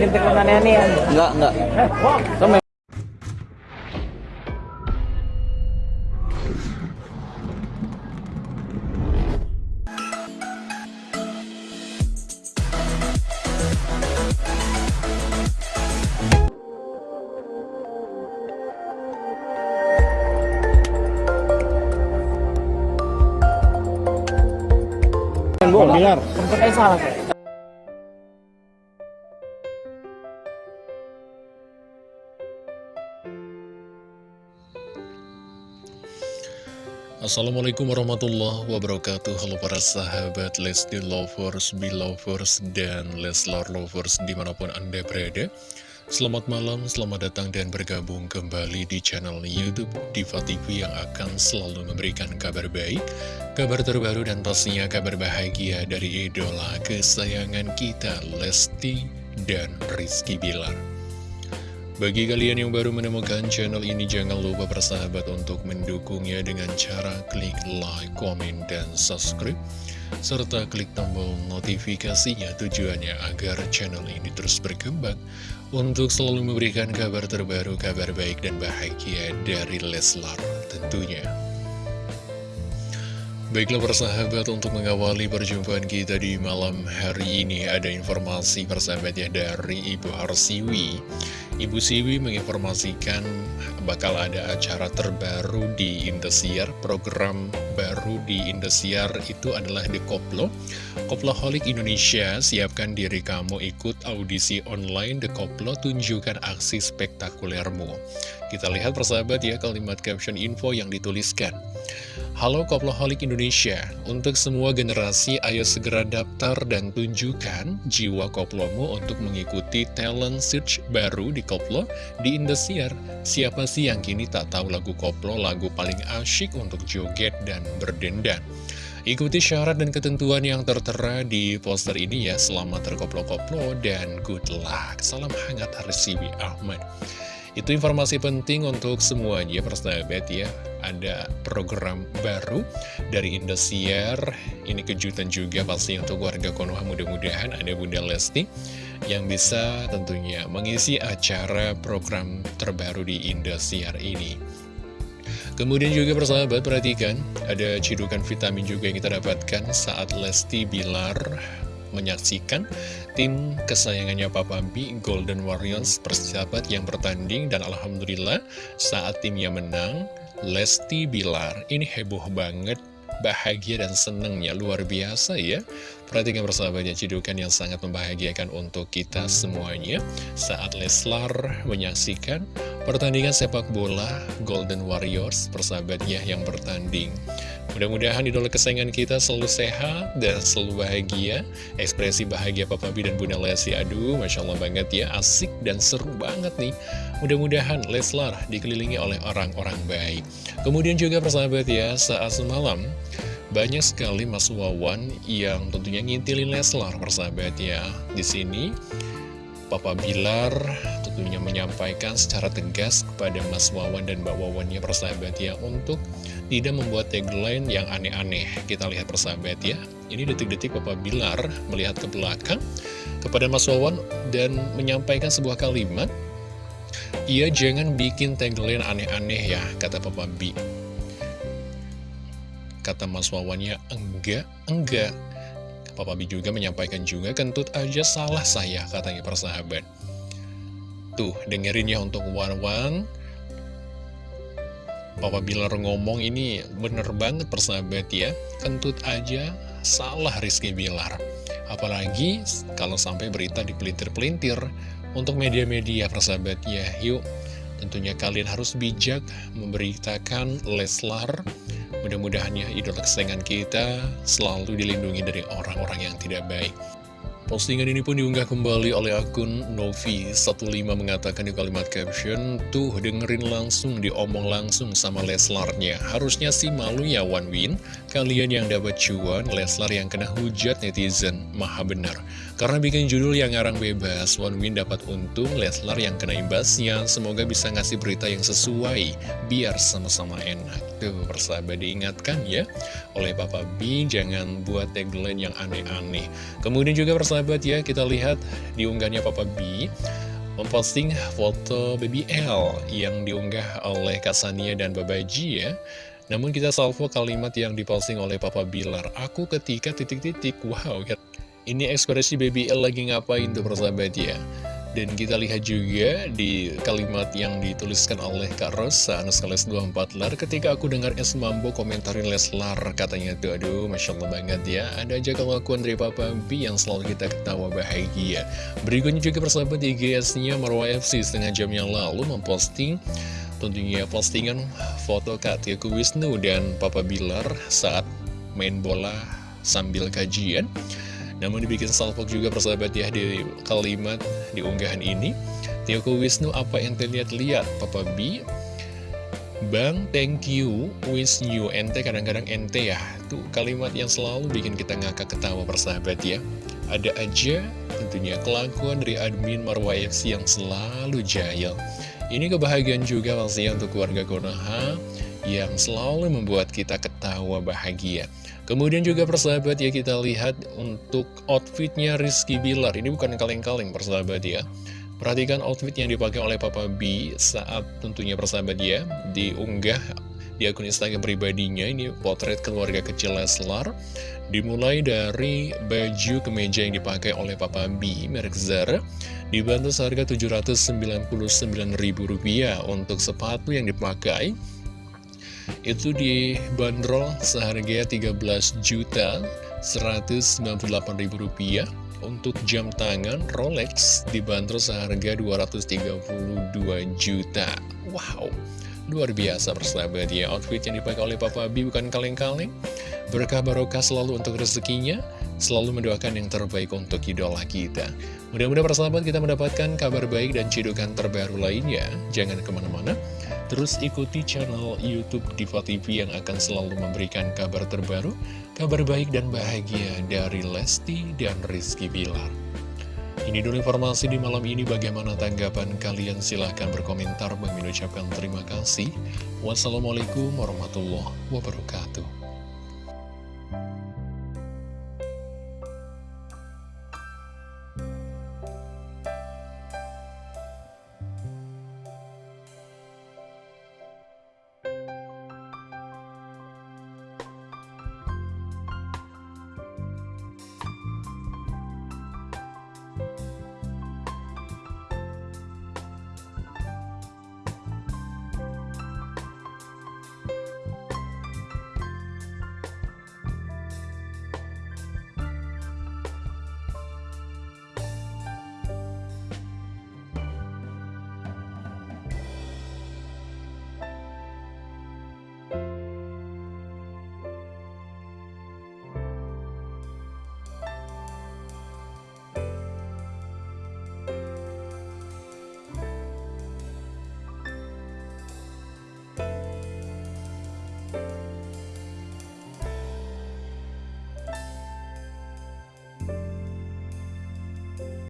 bikin tagline aneh-aneh ya? Enggak, enggak. Sempet aja salah Assalamualaikum warahmatullahi wabarakatuh. Halo para sahabat Lesti Lovers, Belovers, dan Leslar Lovers di mana pun anda berada. Selamat malam, selamat datang dan bergabung kembali di channel Youtube Diva TV yang akan selalu memberikan kabar baik Kabar terbaru dan pastinya kabar bahagia dari idola kesayangan kita Lesti dan Rizky Bilar bagi kalian yang baru menemukan channel ini, jangan lupa bersahabat untuk mendukungnya dengan cara klik like, komen, dan subscribe. Serta klik tombol notifikasinya tujuannya agar channel ini terus berkembang untuk selalu memberikan kabar terbaru, kabar baik dan bahagia dari Leslar tentunya. Baiklah persahabat untuk mengawali perjumpaan kita di malam hari ini ada informasi persahabat ya dari Ibu Harsiwi Ibu Siwi menginformasikan bakal ada acara terbaru di Indosiar. Program baru di Indosiar itu adalah The Koplo. Koploholic Indonesia siapkan diri kamu ikut audisi online. The Koplo tunjukkan aksi spektakulermu. Kita lihat persahabat ya kalimat caption info yang dituliskan Halo Koploholic Indonesia, untuk semua generasi ayo segera daftar dan tunjukkan jiwa koplomu untuk mengikuti talent search baru di koplo di Indosiar. Siapa sih yang kini tak tahu lagu koplo, lagu paling asyik untuk joget dan berdendan? Ikuti syarat dan ketentuan yang tertera di poster ini ya, selamat terkoplo-koplo dan good luck. Salam hangat Harsibi Ahmad. Itu informasi penting untuk semuanya persahabat ya. Ada program baru dari Indosiar. Ini kejutan juga pasti untuk warga Konoha mudah-mudahan. Ada Bunda Lesti Yang bisa tentunya mengisi acara program terbaru di Indosiar ini. Kemudian juga persahabat perhatikan Ada cidukan vitamin juga yang kita dapatkan saat Lesti Bilar menyaksikan tim kesayangannya Papa B, Golden Warriors persahabat yang bertanding dan Alhamdulillah saat timnya menang, Lesti Bilar. Ini heboh banget bahagia dan senengnya luar biasa ya. Perhatikan persahabatnya cidukan yang sangat membahagiakan untuk kita semuanya. Saat Leslar menyaksikan pertandingan sepak bola Golden Warriors persahabatnya yang bertanding Mudah-mudahan idola kesayangan kita selalu sehat dan selalu bahagia. Ekspresi bahagia Papa B dan Bunda Lesti Aduh, Masya Allah banget ya. Asik dan seru banget nih. Mudah-mudahan Leslar dikelilingi oleh orang-orang baik. Kemudian juga persahabat ya Saat semalam banyak sekali Mas Wawan yang tentunya ngintilin Leslar persahabat ya. Di sini Papa Bilar tentunya menyampaikan secara tegas kepada Mas Wawan dan Mbak Wawannya persahabat ya untuk tidak membuat tagline yang aneh-aneh. Kita lihat persahabat ya. Ini detik-detik Papa Bilar melihat ke belakang kepada Mas Wawan dan menyampaikan sebuah kalimat. Ia jangan bikin tagline aneh-aneh ya, kata Papa B. Kata Mas Wawannya, enggak, enggak. Papa B juga menyampaikan juga, kentut aja salah saya, katanya persahabat. Tuh, dengerin ya untuk Wawan. Papa Bilar ngomong ini bener banget persahabat ya. Kentut aja salah Rizky Bilar. Apalagi kalau sampai berita dipelintir-pelintir untuk media-media persahabat ya. Yuk, tentunya kalian harus bijak memberitakan Leslar Mudah-mudahan ya idola kesayangan kita selalu dilindungi dari orang-orang yang tidak baik. Postingan ini pun diunggah kembali oleh akun Novi15 mengatakan di kalimat caption, Tuh dengerin langsung, diomong langsung sama Leslarnya. Harusnya sih malu ya One Win, kalian yang dapat cuan, Leslar yang kena hujat netizen. Maha benar. Karena bikin judul yang ngarang bebas, One Win dapat untung, Leslar yang kena imbasnya. Semoga bisa ngasih berita yang sesuai, biar sama-sama enak. Tuh persahabat diingatkan ya, oleh Papa B, jangan buat tagline yang aneh-aneh. Kemudian juga persahabat persahabat ya, kita lihat di unggahnya Papa B memposting foto baby L yang diunggah oleh Kak Sania dan Babaji ya. Namun kita salvo kalimat yang diposting oleh Papa Bilar, aku ketika titik-titik, wow, ini ekspresi baby L lagi ngapain tuh persahabat ya. Dan kita lihat juga di kalimat yang dituliskan oleh Kak Rosa, Anuskales 24 lar, ketika aku dengar Es Mambo komentarin Leslar, katanya tuh, aduh, Masya Allah banget ya, ada aja kelakuan dari Papa B yang selalu kita ketawa bahagia. Berikutnya juga persahabat di GS-nya Marwa FC setengah jam yang lalu memposting tentunya postingan foto Kak Tiaku Wisnu dan Papa Bilar saat main bola sambil kajian. Namun dibikin salpok juga persahabat ya di kalimat di unggahan ini. Tioko Wisnu apa yang terlihat-lihat Papa B. Bang, thank you, wish you, ente kadang-kadang ente ya. Tuh kalimat yang selalu bikin kita ngakak ketawa persahabat ya. Ada aja tentunya kelakuan dari admin Marwa FC yang selalu jahil. Ini kebahagiaan juga pastinya untuk keluarga Konoha Yang selalu membuat kita ketawa bahagia. Kemudian juga persahabat ya kita lihat untuk outfitnya Rizky Bilar. Ini bukan kaleng-kaleng persahabat ya. Perhatikan outfit yang dipakai oleh Papa B saat tentunya persahabat ya Diunggah di akun Instagram pribadinya. Ini potret keluarga kecil Leslar Dimulai dari baju kemeja yang dipakai oleh Papa B merek Zara Dibantu seharga Rp799.000 untuk sepatu yang dipakai itu dibanderol seharga 13 juta 198 ribu rupiah. Untuk jam tangan Rolex dibanderol seharga 232 juta. Wow luar biasa persahabat ya outfit yang dipakai oleh Papa B bukan kaleng-kaleng. Berkah barokah selalu untuk rezekinya selalu mendoakan yang terbaik untuk idola kita. Mudah-mudahan persahabat kita mendapatkan kabar baik dan cidukan terbaru lainnya. Jangan ke mana-mana Terus ikuti channel Youtube Diva TV yang akan selalu memberikan kabar terbaru, kabar baik dan bahagia dari Lesti dan Rizky Bilar. Ini dulu informasi di malam ini, bagaimana tanggapan kalian? Silahkan berkomentar, Bang ucapkan terima kasih. Wassalamualaikum warahmatullahi wabarakatuh.